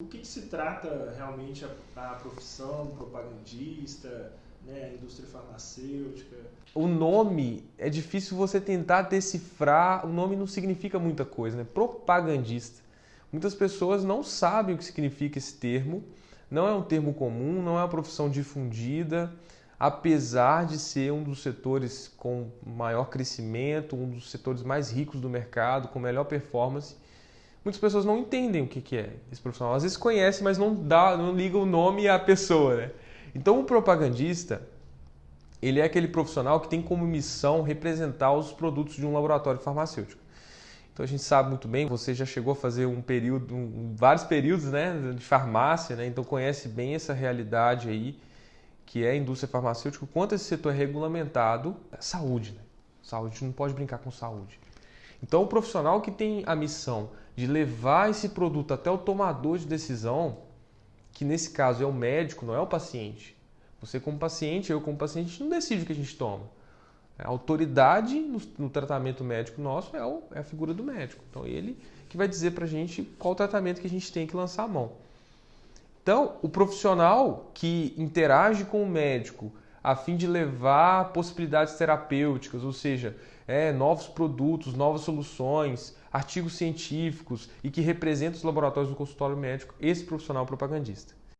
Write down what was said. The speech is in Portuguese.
O que, que se trata realmente a, a profissão propagandista, né, a indústria farmacêutica? O nome é difícil você tentar decifrar. O nome não significa muita coisa, né? Propagandista. Muitas pessoas não sabem o que significa esse termo. Não é um termo comum, não é uma profissão difundida, apesar de ser um dos setores com maior crescimento, um dos setores mais ricos do mercado, com melhor performance muitas pessoas não entendem o que, que é esse profissional. Às vezes conhecem, mas não dá, não liga o nome à pessoa, né? Então o propagandista, ele é aquele profissional que tem como missão representar os produtos de um laboratório farmacêutico. Então a gente sabe muito bem, você já chegou a fazer um período, um, vários períodos, né, de farmácia, né? Então conhece bem essa realidade aí que é a indústria farmacêutica, quanto esse setor é regulamentado, é saúde, né? Saúde, não pode brincar com saúde. Então, o profissional que tem a missão de levar esse produto até o tomador de decisão, que nesse caso é o médico, não é o paciente. Você, como paciente, eu, como paciente, não decide o que a gente toma. A autoridade no, no tratamento médico nosso é, o, é, a figura do médico. Então, ele que vai dizer para a gente qual tratamento que a gente tem que lançar a mão. Então, o profissional que interage com o médico a fim de levar possibilidades terapêuticas, ou seja, é, novos produtos, novas soluções, artigos científicos e que representa os laboratórios do consultório médico, esse profissional propagandista.